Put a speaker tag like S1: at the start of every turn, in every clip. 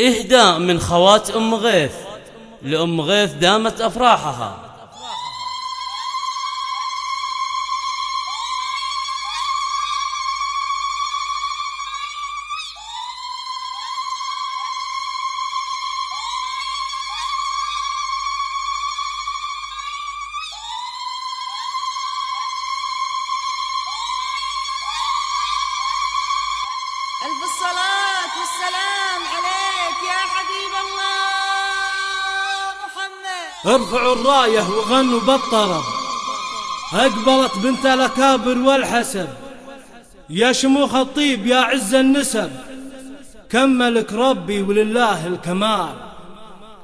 S1: إهداء من خوات أم غيث لأم غيث دامت أفراحها.
S2: ألف الصلاة والسلام عليك
S3: ارفعوا الراية وغنوا بالطرب أقبلت بنت الأكابر والحسب. يا شموخ الطيب يا عز النسب. كملك ربي ولله الكمال.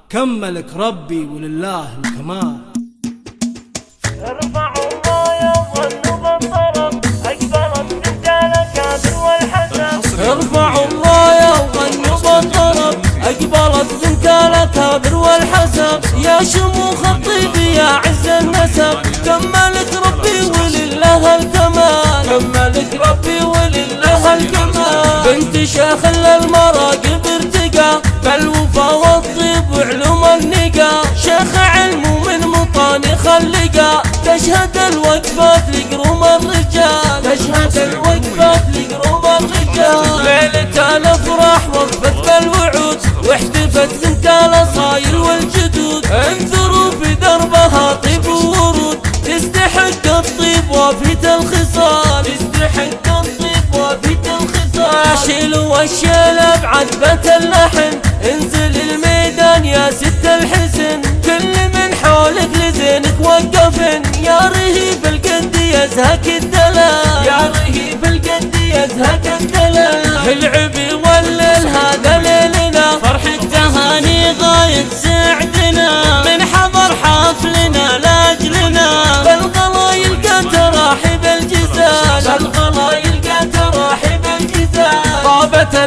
S3: كملك ربي ولله الكمال.
S4: الأكابر والحسب
S5: يا شموخ الطيب يا عز النسب كملك ربي ولله الكمال. كملك ربي ولله الكمال. بنت شيخ للمراقب ارتقى. بالوفا والطيب وعلوم النقا شيخ علم ومن مطاني خلقا. تشهد الوقفات لقروم الرجال. تشهد الوقفات تستحق الطيب وفيت الخصال شيلوا الشيل بعذبة اللحن انزل الميدان يا ست الحسن. كل من حولك لزينك وقفن يا رهيب القد يزهك الدلال. يا رهيب القد يزهك الدلال. العب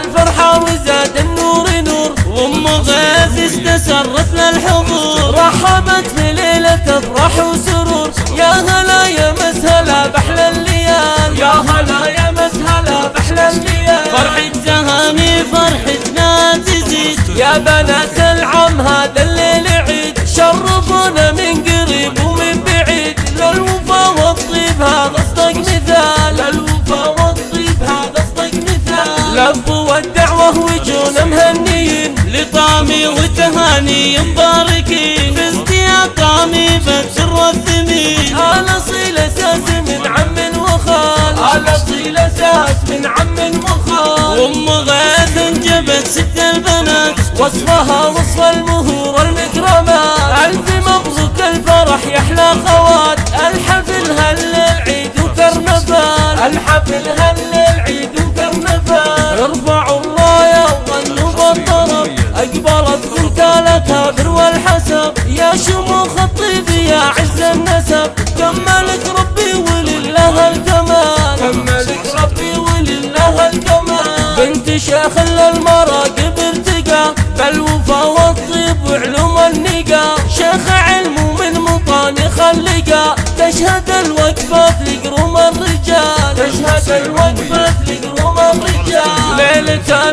S5: الفرحة وزاد النور نور. وأم غيث استسرت للحضور رحبت في ليلة افراح وسرور. يا هلا يا مسهلا بحلى الليال. يا هلا يا مسهلا بحلى الليال. فرحة تهاني فرحتنا تزيد يا بنات وتهاني مباركين فزت يا طامي بالسر والثمين أنا صيل أساس من عم وخال. أنا صيل أساس من عم وخال. أم غيث أنجبت ست البنات. وصفها وصف المهور المكرمات ألف مبروك الفرح يحلى خوات. الحفل هل العيد وكرنفال. الحفل هل العيد وكرنفال. ارفعوا والحسب يا شموخ الطيب يا عز النسب. كملك ربي ولله الكمال. كملك ربي ولله الكمال. بنت شيخ للمراقب ارتقى بالوفا والطيب وعلوم النقا شيخ علم ومن مطاني خلقا تشهد الوقفات لقروم الرجال تشهد الوقفات لقروم الرجال ليلة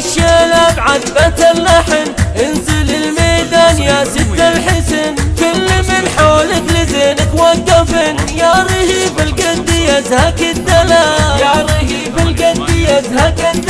S5: شيلوا الشيل بعذبة اللحن انزل الميدان يا ست الحسن. كل من حولك لزينك وقفن. يا رهيب القد يزهك الدلال. يا رهيب القد يزهك الدلال.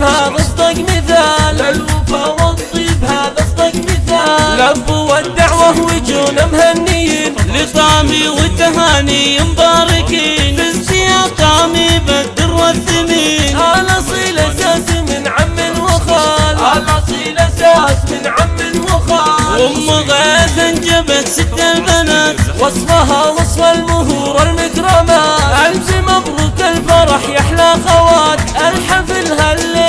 S5: والطيب هذا اصدق مثال. للوفا والطيب هذا اصدق مثال. لبوا الدعوة وجونا مهنيين.
S1: لطامي وتهاني مباركين. فزت يا طامي بالدر والثمين
S5: الاصيل أساس من عم وخال. الاصيل أساس من عم وخال.
S1: أم غيث انجبت ست البنات.
S5: وصفها وصف المهور المكرمات ألف مبروك الفرح يحلى خوات. الحفل هالليل